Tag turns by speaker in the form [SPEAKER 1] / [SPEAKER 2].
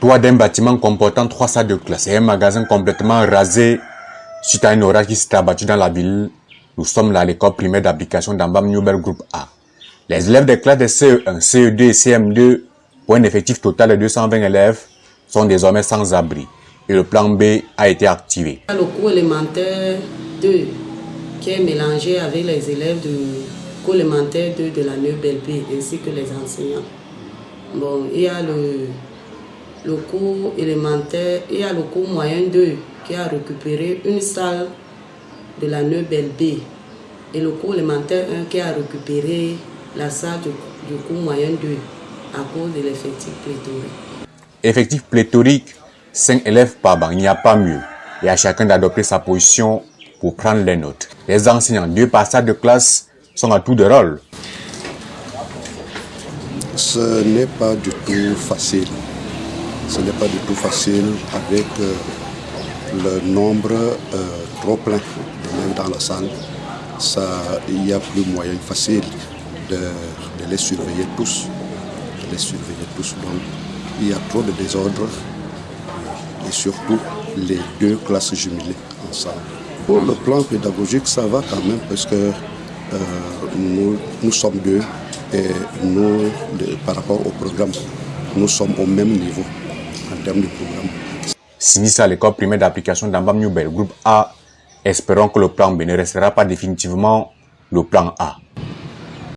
[SPEAKER 1] Toit d'un bâtiment comportant trois salles de classe et un magasin complètement rasé suite à un orage qui s'est abattu dans la ville. Nous sommes là à l'école primaire d'application d'Ambam Newbel Group A. Les élèves des classes de CE1, CE2 et CM2, pour un effectif total de 220 élèves, sont désormais sans abri et le plan B a été activé.
[SPEAKER 2] Le cours élémentaire 2 qui est mélangé avec les élèves du cours élémentaire 2 de la B ainsi que les enseignants. Bon, il y a le le cours élémentaire, il y a le cours moyen 2 qui a récupéré une salle de la Neubel B et le cours élémentaire 1 qui a récupéré la salle du, cours moyen 2 à cause de l'effectif pléthorique.
[SPEAKER 1] Effectif pléthorique, 5 élèves par banc, il n'y a pas mieux. Et à chacun d'adopter sa position pour prendre les notes. Les enseignants, deux passages de classe, sont à tout de rôle.
[SPEAKER 3] Ce n'est pas du tout facile ce n'est pas du tout facile avec euh, le nombre euh, trop plein même dans la salle. Ça, il n'y a plus moyen facile de, les surveiller tous. De les surveiller tous. Donc, il y a trop de désordre et surtout les deux classes jumelées ensemble. Pour le plan pédagogique, ça va quand même parce que euh, nous, sommes deux et nous, par rapport au programme, nous sommes au même niveau termes de programme.
[SPEAKER 1] L'école primaire d'application d'Ambam Newbel, groupe A, espérons que le plan B ne restera pas définitivement le plan A.